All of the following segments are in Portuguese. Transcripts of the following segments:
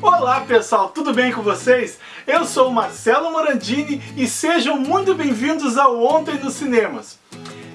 Olá pessoal, tudo bem com vocês? Eu sou o Marcelo Morandini e sejam muito bem-vindos ao Ontem nos Cinemas.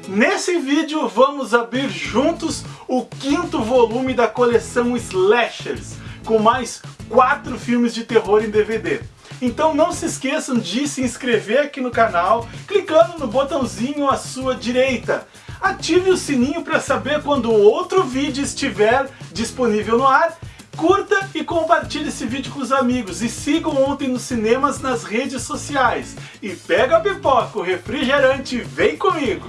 Nesse vídeo vamos abrir juntos o quinto volume da coleção Slashers, com mais quatro filmes de terror em DVD. Então não se esqueçam de se inscrever aqui no canal, clicando no botãozinho à sua direita. Ative o sininho para saber quando outro vídeo estiver disponível no ar. Curta e compartilhe esse vídeo com os amigos e sigam Ontem nos Cinemas nas redes sociais. E pega a pipoca, o refrigerante, vem comigo!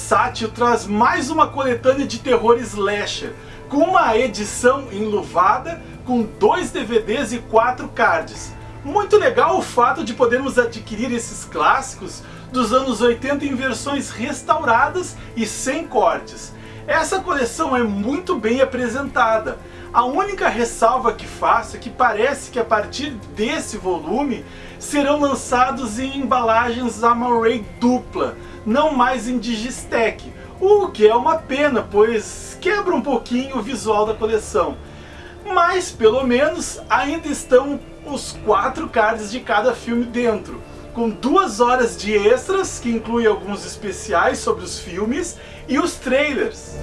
Versátil traz mais uma coletânea de terror slasher, com uma edição enluvada, com dois DVDs e quatro cards. Muito legal o fato de podermos adquirir esses clássicos dos anos 80 em versões restauradas e sem cortes. Essa coleção é muito bem apresentada. A única ressalva que faço é que parece que a partir desse volume serão lançados em embalagens Amaray dupla, não mais em Digistec, o que é uma pena, pois quebra um pouquinho o visual da coleção. Mas, pelo menos, ainda estão os quatro cards de cada filme dentro, com duas horas de extras, que inclui alguns especiais sobre os filmes, e os trailers.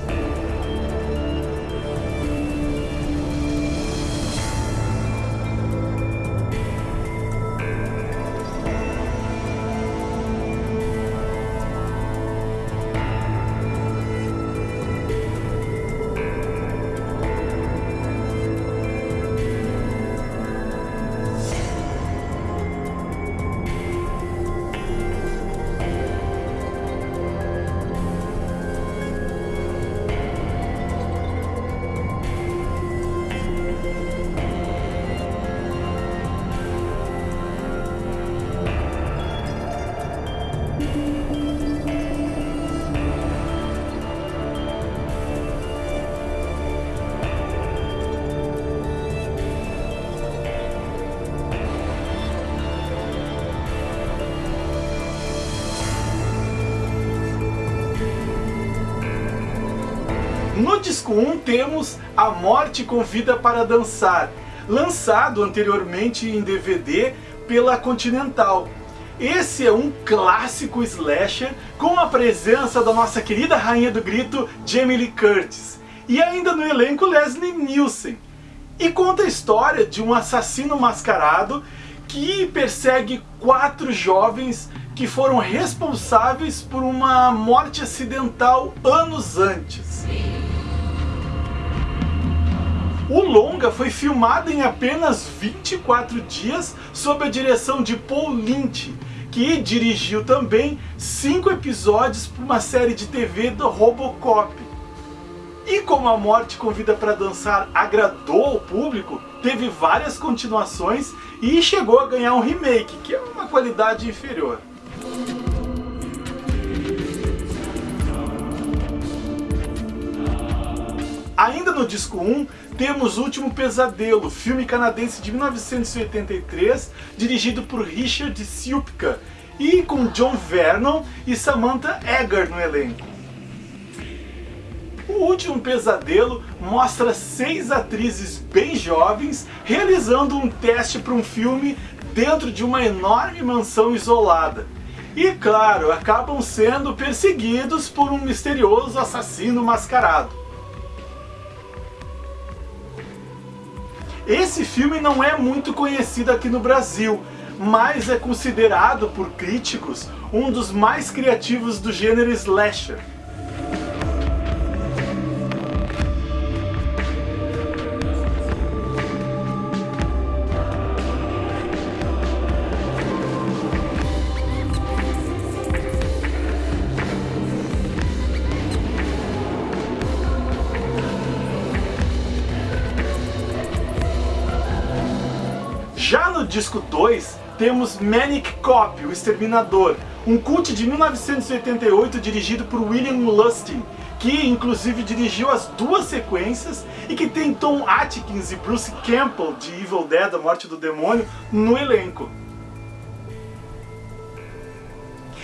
No disco 1 temos A Morte Convida para Dançar, lançado anteriormente em DVD pela Continental. Esse é um clássico slasher com a presença da nossa querida rainha do grito Jamie Lee Curtis e ainda no elenco Leslie Nielsen. E conta a história de um assassino mascarado que persegue quatro jovens que foram responsáveis por uma morte acidental anos antes. O longa foi filmado em apenas 24 dias sob a direção de Paul Lynch, que dirigiu também cinco episódios para uma série de TV do Robocop. E como A Morte Convida para Dançar agradou ao público, teve várias continuações e chegou a ganhar um remake, que é uma qualidade inferior. Ainda no disco 1, temos Último Pesadelo, filme canadense de 1983, dirigido por Richard Siupka, e com John Vernon e Samantha Eggar no elenco. O Último Pesadelo mostra seis atrizes bem jovens realizando um teste para um filme dentro de uma enorme mansão isolada. E claro, acabam sendo perseguidos por um misterioso assassino mascarado. Esse filme não é muito conhecido aqui no Brasil, mas é considerado por críticos um dos mais criativos do gênero slasher. Já no disco 2, temos Manic Cop, o Exterminador, um cult de 1988 dirigido por William Lustig, que inclusive dirigiu as duas sequências e que tem Tom Atkins e Bruce Campbell de Evil Dead, A Morte do Demônio, no elenco.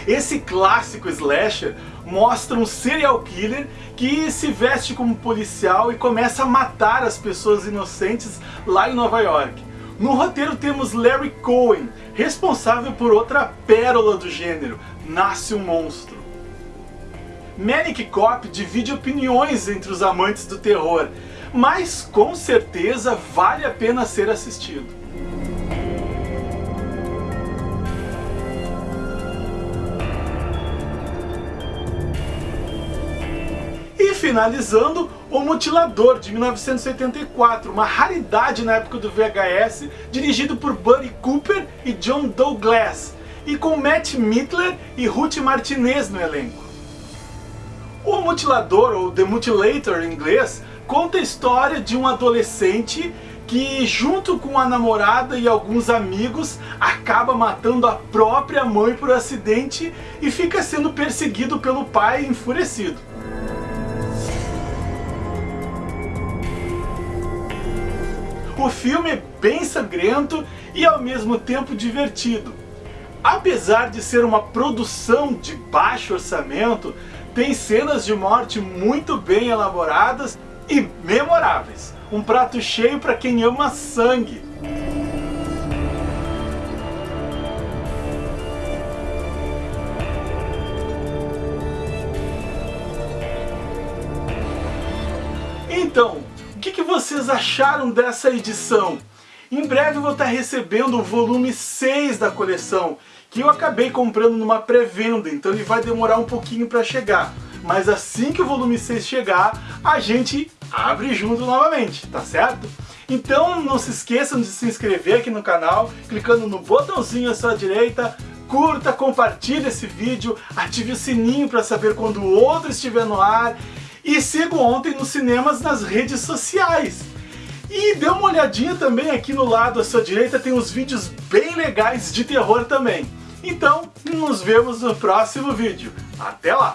Esse clássico slasher mostra um serial killer que se veste como policial e começa a matar as pessoas inocentes lá em Nova York. No roteiro temos Larry Cohen, responsável por outra pérola do gênero, Nasce um Monstro. Manic Cop divide opiniões entre os amantes do terror, mas com certeza vale a pena ser assistido. Finalizando O Mutilador, de 1984, uma raridade na época do VHS, dirigido por Buddy Cooper e John Douglas, e com Matt Mittler e Ruth Martinez no elenco. O Mutilador, ou The Mutilator em inglês, conta a história de um adolescente que, junto com a namorada e alguns amigos, acaba matando a própria mãe por acidente e fica sendo perseguido pelo pai enfurecido. O filme é bem sangrento e ao mesmo tempo divertido. Apesar de ser uma produção de baixo orçamento, tem cenas de morte muito bem elaboradas e memoráveis. Um prato cheio para quem ama sangue. Então, que, que vocês acharam dessa edição? Em breve vou estar recebendo o volume 6 da coleção, que eu acabei comprando numa pré-venda, então ele vai demorar um pouquinho para chegar. Mas assim que o volume 6 chegar, a gente abre junto novamente, tá certo? Então não se esqueçam de se inscrever aqui no canal, clicando no botãozinho à sua direita, curta, compartilhe esse vídeo, ative o sininho para saber quando o outro estiver no ar e sigo ontem nos cinemas nas redes sociais. E dê uma olhadinha também aqui no lado à sua direita, tem uns vídeos bem legais de terror também. Então, nos vemos no próximo vídeo. Até lá!